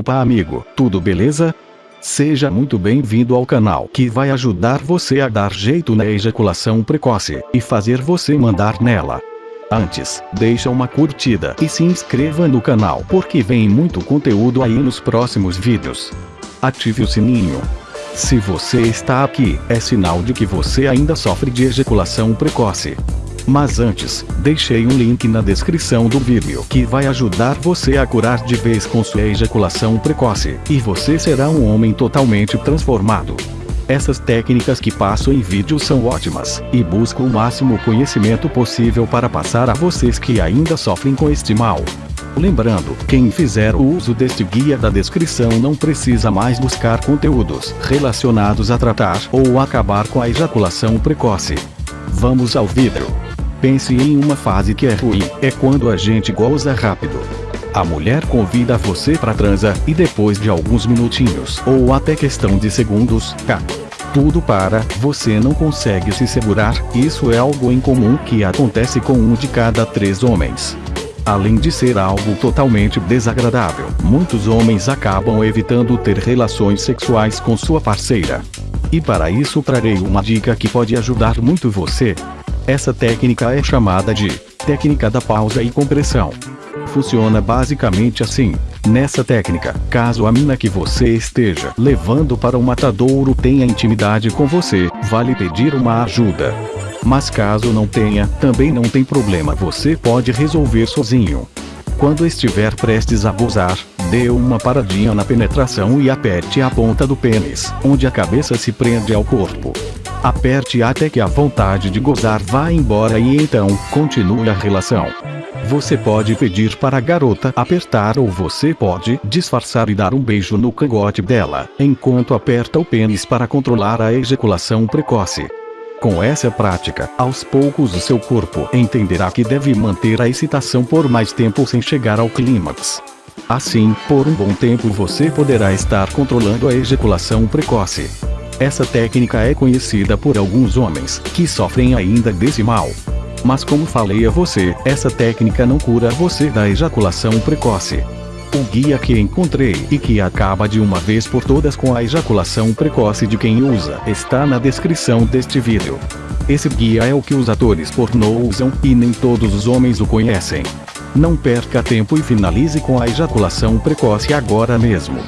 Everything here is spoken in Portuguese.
Opa amigo, tudo beleza? Seja muito bem-vindo ao canal que vai ajudar você a dar jeito na ejaculação precoce e fazer você mandar nela. Antes, deixa uma curtida e se inscreva no canal porque vem muito conteúdo aí nos próximos vídeos. Ative o sininho. Se você está aqui, é sinal de que você ainda sofre de ejaculação precoce. Mas antes, deixei um link na descrição do vídeo que vai ajudar você a curar de vez com sua ejaculação precoce, e você será um homem totalmente transformado. Essas técnicas que passo em vídeo são ótimas, e busco o máximo conhecimento possível para passar a vocês que ainda sofrem com este mal. Lembrando, quem fizer o uso deste guia da descrição não precisa mais buscar conteúdos relacionados a tratar ou acabar com a ejaculação precoce. Vamos ao vídeo. Pense em uma fase que é ruim, é quando a gente goza rápido. A mulher convida você para transa, e depois de alguns minutinhos, ou até questão de segundos, cá. Tudo para, você não consegue se segurar, isso é algo incomum que acontece com um de cada três homens. Além de ser algo totalmente desagradável, muitos homens acabam evitando ter relações sexuais com sua parceira. E para isso trarei uma dica que pode ajudar muito você, essa técnica é chamada de técnica da pausa e compressão. Funciona basicamente assim. Nessa técnica, caso a mina que você esteja levando para o matadouro tenha intimidade com você, vale pedir uma ajuda. Mas caso não tenha, também não tem problema você pode resolver sozinho. Quando estiver prestes a gozar, dê uma paradinha na penetração e aperte a ponta do pênis, onde a cabeça se prende ao corpo. Aperte até que a vontade de gozar vá embora e então, continue a relação. Você pode pedir para a garota apertar ou você pode disfarçar e dar um beijo no cangote dela, enquanto aperta o pênis para controlar a ejaculação precoce. Com essa prática, aos poucos o seu corpo entenderá que deve manter a excitação por mais tempo sem chegar ao clímax. Assim, por um bom tempo você poderá estar controlando a ejaculação precoce. Essa técnica é conhecida por alguns homens, que sofrem ainda desse mal. Mas como falei a você, essa técnica não cura você da ejaculação precoce. O guia que encontrei e que acaba de uma vez por todas com a ejaculação precoce de quem usa está na descrição deste vídeo. Esse guia é o que os atores pornô usam e nem todos os homens o conhecem. Não perca tempo e finalize com a ejaculação precoce agora mesmo.